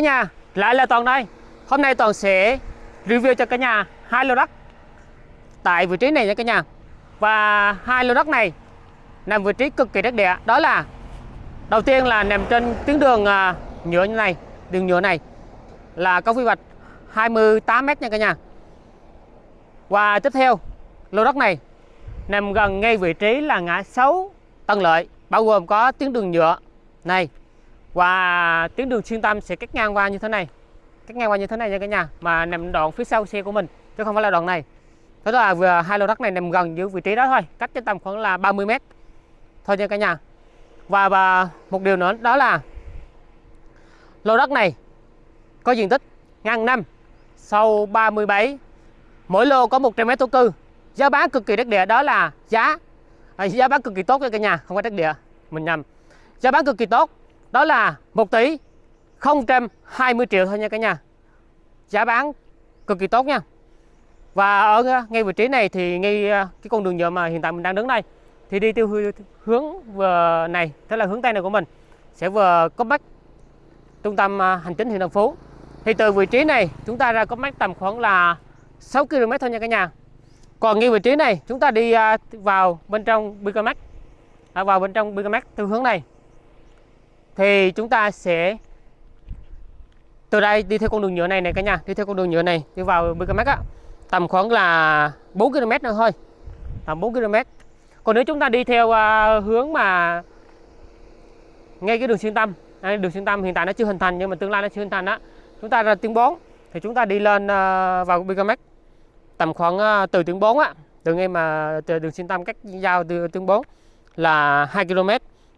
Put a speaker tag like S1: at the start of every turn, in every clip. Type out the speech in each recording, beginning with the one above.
S1: Cả nhà, lại là Toàn đây. Hôm nay Toàn sẽ review cho cả nhà hai lô đất tại vị trí này nha cả nhà. Và hai lô đất này nằm vị trí cực kỳ đắc địa, đó là đầu tiên là nằm trên tuyến đường à, nhựa như này, đường nhựa này là có quy hoạch 28 m nha cả nhà. Và tiếp theo, lô đất này nằm gần ngay vị trí là ngã 6 Tân Lợi, bao gồm có tuyến đường nhựa này và tuyến đường xuyên tâm sẽ cắt ngang qua như thế này. Cắt ngang qua như thế này nha cả nhà mà nằm đoạn phía sau xe của mình chứ không phải là đoạn này. Thế là vừa hai lô đất này nằm gần giữa vị trí đó thôi cách trên tầm khoảng là 30 mét. Thôi nha cả nhà. Và, và một điều nữa đó là lô đất này có diện tích ngang năm sâu 37 mỗi lô có 100 mét thổ cư. Giá bán cực kỳ đắt địa đó là giá à, giá bán cực kỳ tốt cho cả nhà không phải đắt địa mình nhầm. Giá bán cực kỳ tốt đó là 1 tỷ 020 triệu thôi nha cả nhà. Giá bán cực kỳ tốt nha. Và ở ờ, ngay vị trí này thì ngay ờ, cái con đường nhựa mà hiện tại mình đang đứng đây thì đi theo hướng vừa này tức là hướng tây này của mình sẽ vừa có bách trung tâm ờ, hành chính huyện Đồng Phú. Thì từ vị trí này chúng ta ra có bách tầm khoảng là 6 km thôi nha cả nhà. Còn ngay vị trí này chúng ta đi vào bên trong Bicamax à, vào bên trong Bicamax từ hướng này thì chúng ta sẽ từ đây đi theo con đường nhựa này này cả nhà đi theo con đường nhựa này đi vào BKMX á. Tầm khoảng là 4 km nữa thôi. Tầm 4 km còn nếu chúng ta đi theo uh, hướng mà ngay cái đường xuyên tâm à, đường xuyên tâm hiện tại nó chưa hình thành nhưng mà tương lai nó chưa hình thành á chúng ta ra tiếng 4 thì chúng ta đi lên uh, vào BKMX tầm khoảng uh, từ tiếng 4 á từ ngay mà từ đường xuyên tâm cách giao từ tiếng 4 là 2 km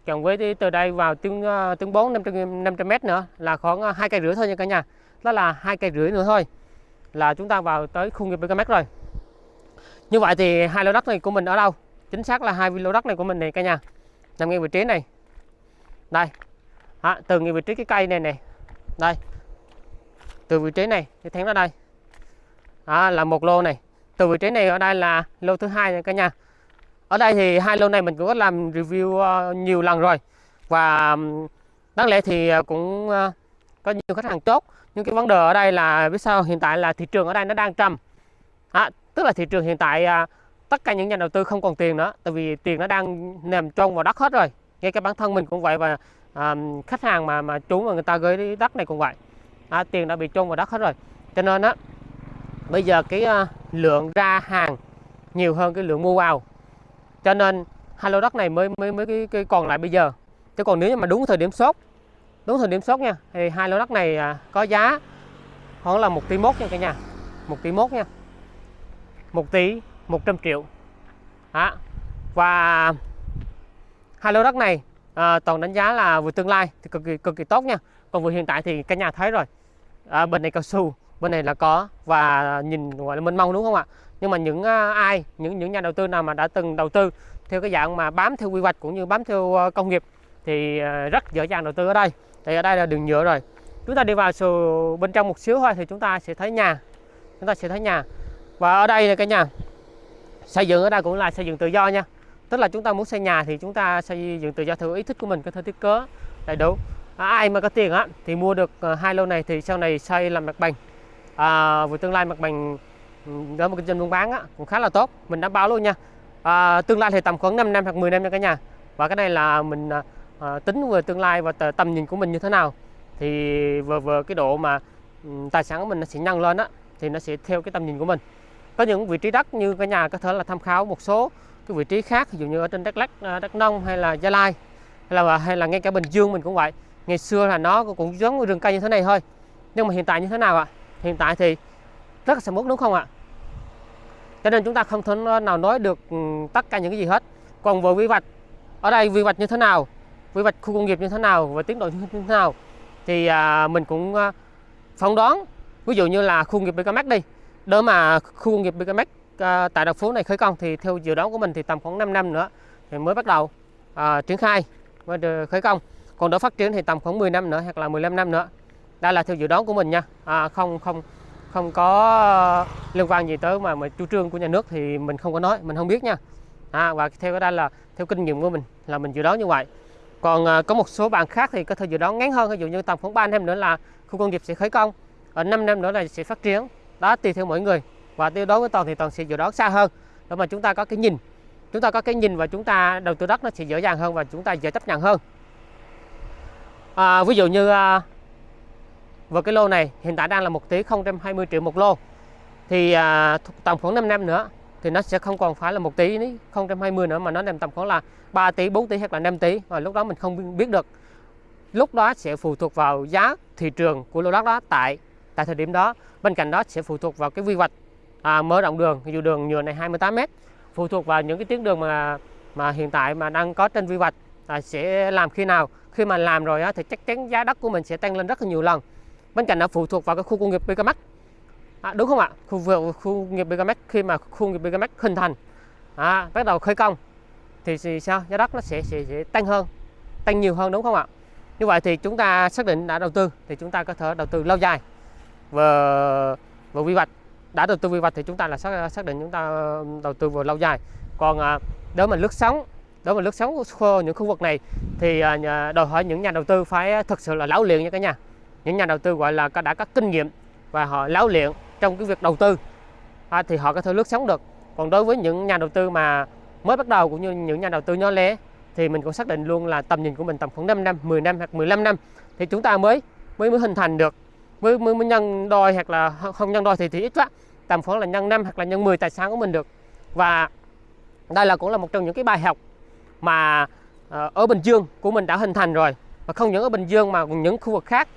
S1: còn với từ đây vào tương tương 4 500 500 m nữa là khoảng ờ, hai cây rưỡi thôi nha cả nhà. Đó là hai cây rưỡi nữa thôi. Là chúng ta vào tới khu nghiệp BKM rồi. Như vậy thì hai lô đất này của mình ở đâu? Chính xác là hai lô đất này của mình này cả nhà. Nằm ngay vị trí này. Đây. À, từ ngay vị trí cái cây này này. Đây. Từ vị trí này thì thẳng ra đây. À, là một lô này. Từ vị trí này ở đây là lô thứ hai nha cả nhà ở đây thì hai lô này mình cũng có làm review ờ, nhiều lần rồi. Và đáng lẽ thì ờ, cũng ờ, có nhiều khách hàng tốt. Nhưng cái vấn đề ở đây là biết sao? Hiện tại là thị trường ở đây nó đang trầm. À, tức là thị trường hiện tại tất cả những nhà đầu tư không còn tiền nữa tại vì tiền nó đang nằm trông vào đất hết rồi. Ngay cái bản thân mình cũng vậy và à, khách hàng mà mà trú mà người ta gửi đất này cũng vậy. À, tiền đã bị trôn vào đất hết rồi. Cho nên á bây giờ cái uh, lượng ra hàng nhiều hơn cái lượng mua vào cho nên hai lô đất này mới mới mới cái, cái còn lại bây giờ. Chứ còn nếu như mà đúng thời điểm sốt đúng thời điểm sốt nha thì hai lô đất này à, có giá khoảng là một tỷ mốt nha cả nhà. Một tỷ mốt nha. Một tỷ 100 triệu. Đó. và hai lô đất này à, toàn đánh giá là vừa tương lai thì cực kỳ cực kỳ tốt nha. Còn vừa hiện tại thì cả nhà thấy rồi. À, bên này cao su bên này là có. Và nhìn gọi là mênh mông đúng không ạ? Nhưng mà những ờ, ai những những nhà đầu tư nào mà đã từng đầu tư theo cái dạng mà bám theo quy hoạch cũng như bám theo ờ, công nghiệp thì ờ, rất dễ dàng đầu tư ở đây. Thì ở đây là đường nhựa rồi. Chúng ta đi vào sự bên trong một xíu thôi thì chúng ta sẽ thấy nhà. Chúng ta sẽ thấy nhà. Và ở đây là cái nhà xây dựng ở đây cũng là xây dựng tự do nha. Tức là chúng ta muốn xây nhà thì chúng ta xây dựng tự do theo ý thích của mình có thể thiết kế đầy đủ. À, ai mà có tiền á thì mua được hai lô này thì sau này xây làm mặt bằng. À, với tương lai mặt bằng Ừ, đó một kinh doanh buôn bán á, cũng khá là tốt mình đảm bảo luôn nha. À, tương lai thì tầm khoảng 5 năm hoặc 10 năm nha cả nhà. Và cái này là mình à, à tính về tương lai và tầm nhìn của mình như thế nào. Thì vừa vừa cái độ mà ừ, tài sản của mình nó sẽ nhân lên á thì nó sẽ theo cái tầm nhìn của mình. Có những vị trí đất như cả nhà có thể là tham khảo một số cái vị trí khác ví dụ như ở trên Đắk Lắk, à, Đắk Nông hay là Gia Lai hay là hay là ngay cả Bình Dương mình cũng vậy. Ngày xưa là nó cũng giống rừng cây như thế này thôi. Nhưng mà hiện tại như thế nào ạ? Hiện tại thì rất là sầm uất đúng không ạ? Cho nên chúng ta không thể nào nói được ừ, tất cả những cái gì hết. Còn về quy hoạch ở đây quy hoạch như thế nào quy hoạch khu công nghiệp như thế nào và tiến độ như thế nào thì à, mình cũng à, phỏng đoán. Ví dụ như là khu công nghiệp BKMX đi. Để mà khu công nghiệp BKMX à, tại đặc phố này khởi công thì theo dự đoán của mình thì tầm khoảng 5 năm nữa thì mới bắt đầu à, triển khai và khởi công. Còn đó phát triển thì tầm khoảng 10 năm nữa hoặc là 15 năm nữa. Đây là theo dự đoán của mình nha. À, không không không có ờ, liên quan gì tới mà mà chủ trương của nhà nước thì mình không có nói mình không biết nha. À, và theo cái đây là theo kinh nghiệm của mình là mình dự đoán như vậy. Còn à, có một số bạn khác thì có thể dự đoán ngắn hơn ví dụ như tầm khoảng 3 năm nữa là khu công nghiệp sẽ khởi công ở 5 năm nữa là sẽ phát triển. Đó tùy theo mỗi người. Và tiêu đối với toàn thì toàn sẽ dự đoán xa hơn. Để mà chúng ta có cái nhìn chúng ta có cái nhìn và chúng ta đầu tư đất nó sẽ dễ dàng hơn và chúng ta dễ chấp nhận hơn. À, ví dụ như à, và cái lô này hiện tại đang là 1 tỷ 020 triệu một lô. Thì à, tầm khoảng 5 năm nữa thì nó sẽ không còn phải là 1 tỷ 020 nữa mà nó nằm tầm khoảng là 3 tỷ 4 tỷ hoặc là 5 tỷ. Và lúc đó mình không biết được. Lúc đó sẽ phụ thuộc vào giá thị trường của lô đất đó tại tại thời điểm đó. Bên cạnh đó sẽ phụ thuộc vào cái quy hoạch à, mở rộng đường dù đường nhựa này 28 m phụ thuộc vào những cái tuyến đường mà mà hiện tại mà đang có trên quy hoạch à, sẽ làm khi nào. Khi mà làm rồi á, thì chắc chắn giá đất của mình sẽ tăng lên rất là nhiều lần bên cạnh nó phụ thuộc vào cái khu công nghiệp Bicamax à, đúng không ạ? Khu vực khu nghiệp Bicamax khi mà khu nghiệp Bicamax hình thành à, bắt đầu khởi công thì, thì sao? Giá đất nó sẽ, sẽ sẽ tăng hơn tăng nhiều hơn đúng không ạ? Như vậy thì chúng ta xác định đã đầu tư thì chúng ta có thể đầu tư lâu dài. Và và quy hoạch đã đầu tư quy hoạch thì chúng ta là xác, xác định chúng ta đầu tư vào lâu dài. Còn à, nếu mà lướt sóng nếu mà lướt sóng khô những khu vực này thì à, đòi hỏi những nhà đầu tư phải thực sự là lão luyện nha cả nhà những nhà đầu tư gọi là đã có kinh nghiệm và họ láo luyện trong cái việc đầu tư à, thì họ có thể lướt sóng được. Còn đối với những nhà đầu tư mà mới bắt đầu cũng như những nhà đầu tư nhỏ lẻ thì mình cũng xác định luôn là tầm nhìn của mình tầm khoảng 5 năm 10 năm hoặc 15 năm thì chúng ta mới mới mới hình thành được. Mới mới, mới nhân đôi hoặc là không nhân đôi thì thì ít quá tầm khoảng là nhân năm hoặc là nhân 10 tài sản của mình được. Và đây là cũng là một trong những cái bài học mà ờ, ở Bình Dương của mình đã hình thành rồi. Và không những ở Bình Dương mà còn những khu vực khác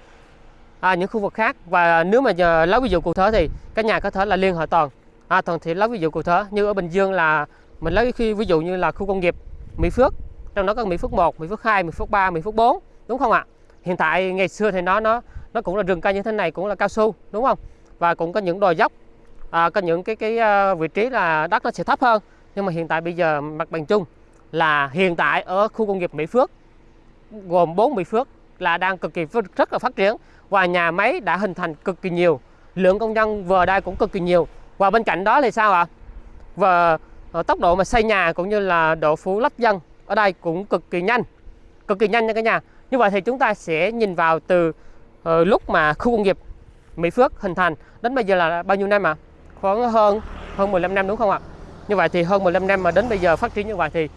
S1: à, những khu vực khác. Và nếu mà giờ lấy ví dụ cụ thể thì các nhà có thể là liên hệ toàn. À, toàn thì lấy ví dụ cụ thể như ở Bình Dương là mình lấy khi ví dụ như là khu công nghiệp Mỹ Phước trong đó có Mỹ Phước 1, Mỹ Phước 2, Mỹ Phước 3, Mỹ Phước 4 đúng không ạ? Hiện tại ngày xưa thì nó nó nó cũng là rừng cây như thế này cũng là cao su đúng không? Và cũng có những đồi dốc à, có những cái cái à, vị trí là đất nó sẽ thấp hơn. Nhưng mà hiện tại bây giờ mặt bằng chung là hiện tại ở khu công nghiệp Mỹ Phước gồm 4 Mỹ Phước là đang cực kỳ rất là phát triển và nhà máy đã hình thành cực kỳ nhiều. Lượng công nhân vừa đây cũng cực kỳ nhiều. Và bên cạnh đó thì sao ạ? Và ờ, tốc độ mà xây nhà cũng như là độ phủ lấp dân ở đây cũng cực kỳ nhanh cực kỳ nhanh nha cả nhà. Như vậy thì chúng ta sẽ nhìn vào từ uh, lúc mà khu công nghiệp Mỹ Phước hình thành đến bây giờ là bao nhiêu năm ạ? Khoảng hơn hơn 15 năm đúng không ạ? Như vậy thì hơn 15 năm mà đến bây giờ phát triển như vậy thì uh,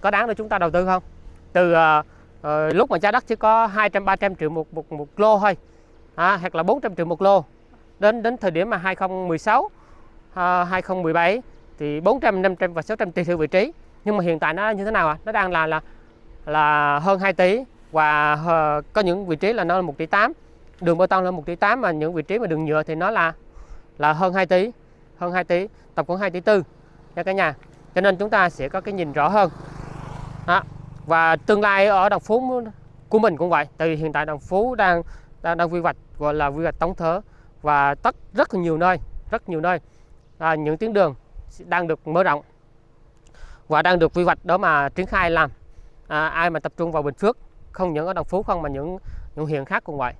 S1: có đáng để chúng ta đầu tư không? Từ uh, à, lúc mà giá đất chỉ có 200 300 triệu một một, một lô thôi. À, hoặc là 400 triệu một lô. Đến đến thời điểm mà 2016 à, 2017 thì 400 500 và 600 tùy theo vị trí. Nhưng mà hiện tại nó như thế nào ạ? À? nó đang là là là hơn 2 tỷ và uh, có những vị trí là nó là 1 tỷ 8 đường bê tông là 1 tỷ 8 mà những vị trí mà đường nhựa thì nó là là hơn 2 tỷ hơn 2 tỷ tổng khoảng 2 tỷ tư. Nha cả nhà. Cho nên chúng ta sẽ có cái nhìn rõ hơn. Đó và tương lai ở đồng phú của mình cũng vậy tại vì hiện tại đồng phú đang đang, đang quy hoạch gọi là quy hoạch tổng thể và tất rất là nhiều nơi rất nhiều nơi. À, những tuyến đường đang được mở rộng và đang được quy hoạch đó mà triển khai làm. À, ai mà tập trung vào Bình Phước không những ở Đồng Phú không mà những những huyện khác cũng vậy.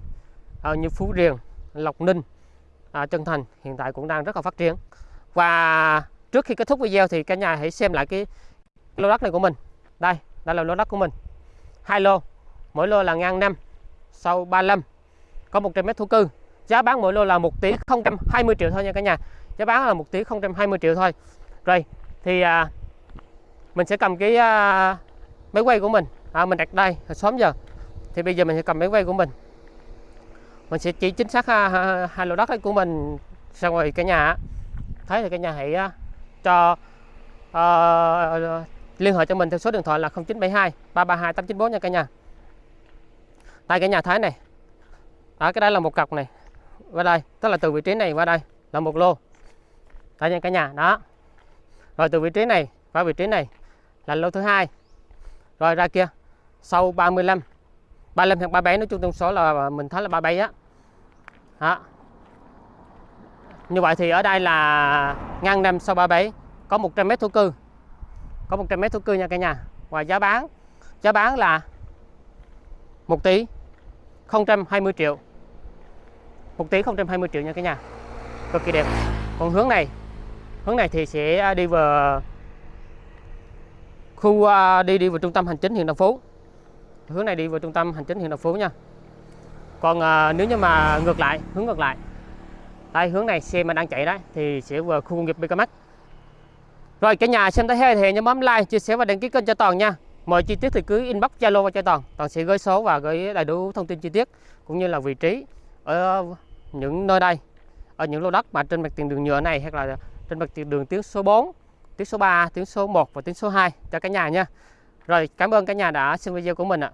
S1: À, như Phú Riềng Lộc Ninh à, Trân Thành hiện tại cũng đang rất là phát triển. Và trước khi kết thúc video thì cả nhà hãy xem lại cái lô đất này của mình. Đây đây là lô đất của mình. Hai lô mỗi lô là ngang 5, sâu 35 có 100 mét thổ cư. Giá bán mỗi lô là 1 tỷ 020 triệu thôi nha cả nhà. Giá bán là 1 tỷ 020 triệu thôi. Rồi thì à, mình sẽ cầm cái à, máy quay của mình. À, mình đặt đây sớm giờ. Thì bây giờ mình sẽ cầm máy quay của mình. Mình sẽ chỉ chính xác à, hai, hai lô đất của mình xong rồi cả nhà thấy thì cả nhà hãy uh, cho uh, liên hệ cho mình theo số điện thoại là 0972 332 894 nha cả nhà. Tại cái nhà thái này đó cái đây là một cọc này, qua đây, tức là từ vị trí này qua đây là một lô. Tại nha cả nhà, đó. Rồi từ vị trí này qua vị trí này là lô thứ hai. Rồi ra kia, sau 35 35 hoặc 37 nói chung tổng số là mình thấy là 37 á. Đó. như vậy thì ở đây là ngang năm sau 37 có 100 mét thổ cư có 100 mét thổ cư nha cả nhà. Và giá bán giá bán là 1 tỷ 020 triệu. 1 tỷ 020 triệu nha cả nhà. Cực kỳ đẹp. Còn hướng này hướng này thì sẽ đi vào khu à, đi đi vào trung tâm hành chính huyện Đồng Phú. Hướng này đi vào trung tâm hành chính huyện Đồng Phú nha. Còn à, nếu như mà ngược lại hướng ngược lại đây hướng này xe mà đang chạy đấy thì sẽ vào khu công nghiệp Bicamac rồi, cả nhà xem thấy hay thì nhớ bấm like, chia sẻ và đăng ký kênh cho toàn nha. Mọi chi tiết thì cứ inbox zalo và cho toàn. Toàn sẽ gửi số và gửi đầy đủ thông tin chi tiết, cũng như là vị trí ở những nơi đây, ở những lô đất mà trên mặt tiền đường nhựa này, hoặc là trên mặt tiền đường tuyến số 4 tuyến số 3 tuyến số 1 và tuyến số 2 cho cả nhà nha. Rồi, cảm ơn cả nhà đã xem video của mình ạ.